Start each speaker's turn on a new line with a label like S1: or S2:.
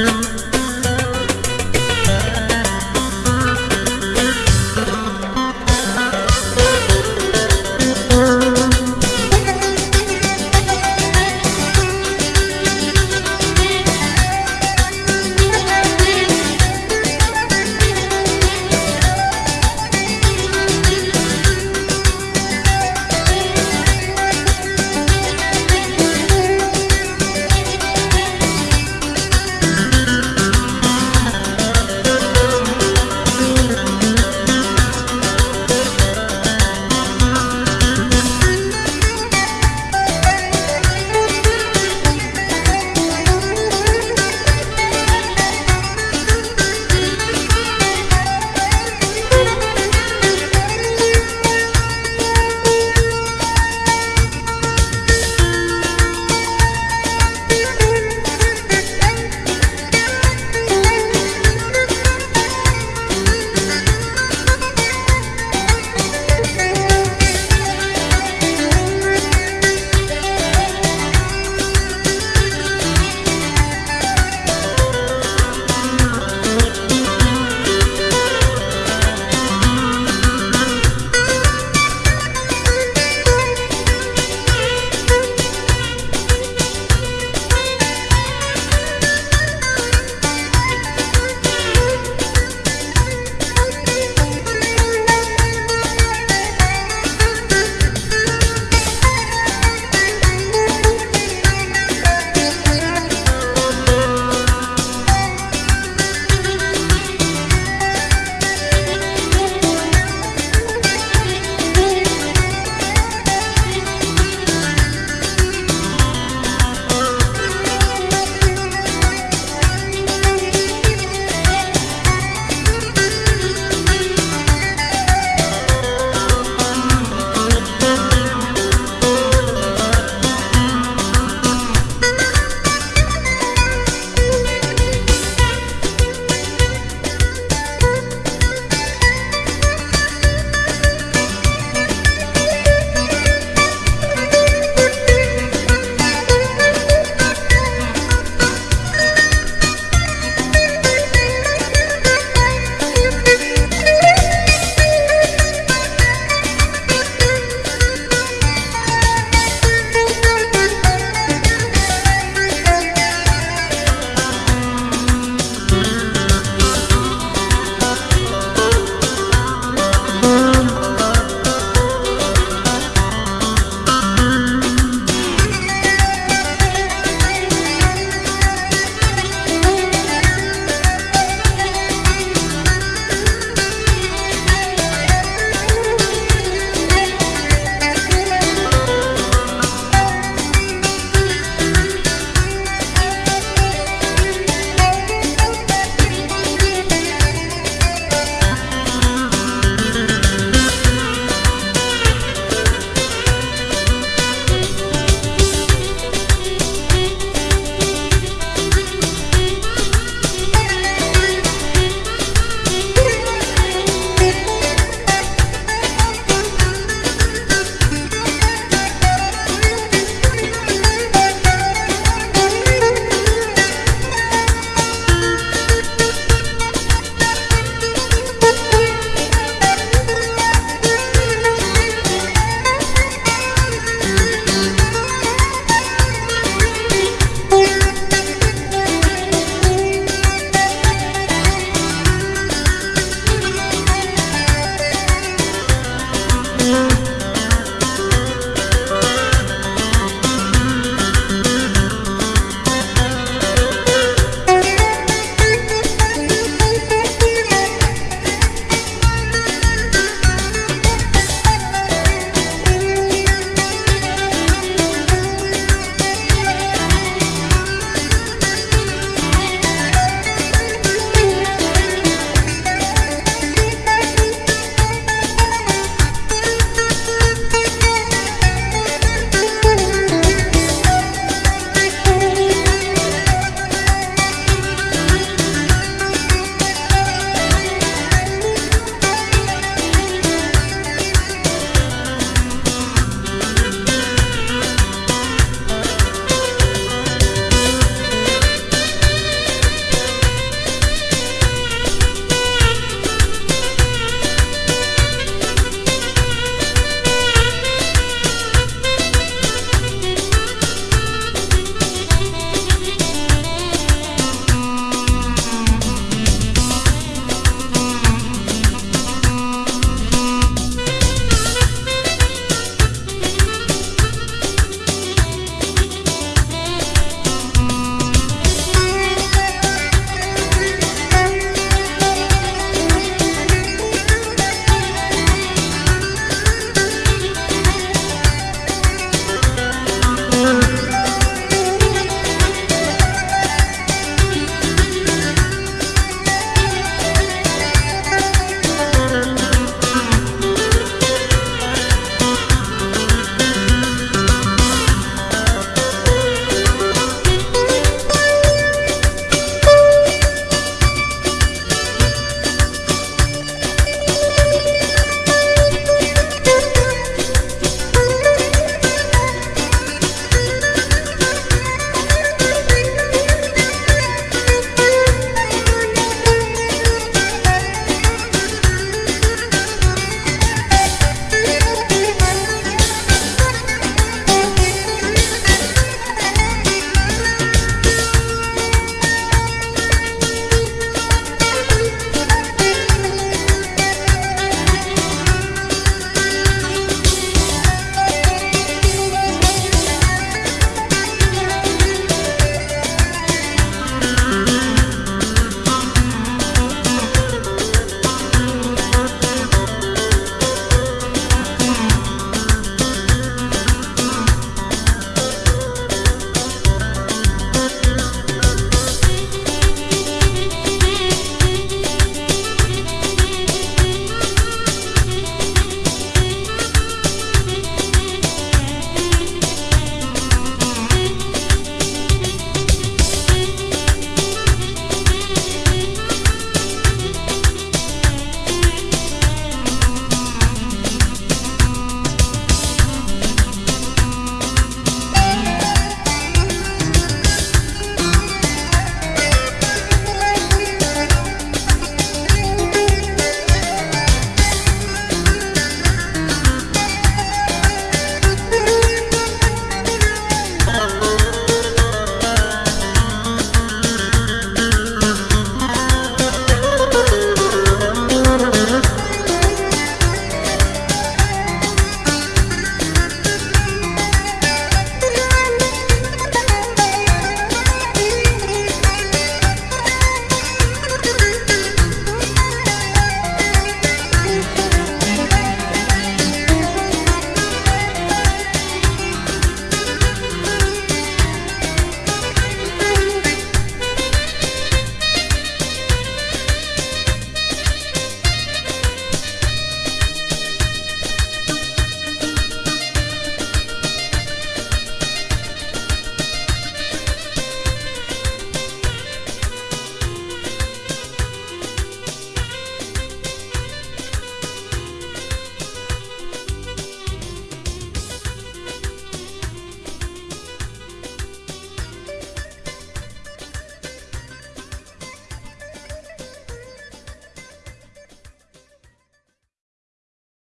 S1: Yeah.